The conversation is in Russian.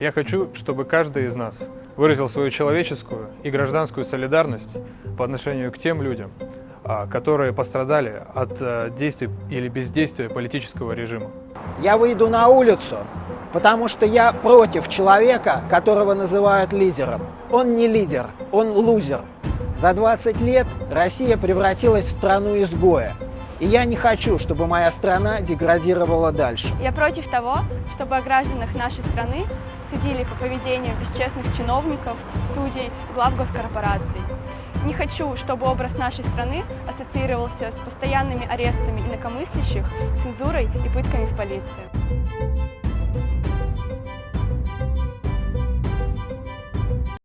Я хочу, чтобы каждый из нас выразил свою человеческую и гражданскую солидарность по отношению к тем людям, а, которые пострадали от а, действий или бездействия политического режима. Я выйду на улицу, потому что я против человека, которого называют лидером. Он не лидер, он лузер. За 20 лет Россия превратилась в страну изгоя. И я не хочу, чтобы моя страна деградировала дальше. Я против того, чтобы о гражданах нашей страны судили по поведению бесчестных чиновников, судей, глав госкорпораций. Не хочу, чтобы образ нашей страны ассоциировался с постоянными арестами инакомыслящих, цензурой и пытками в полиции.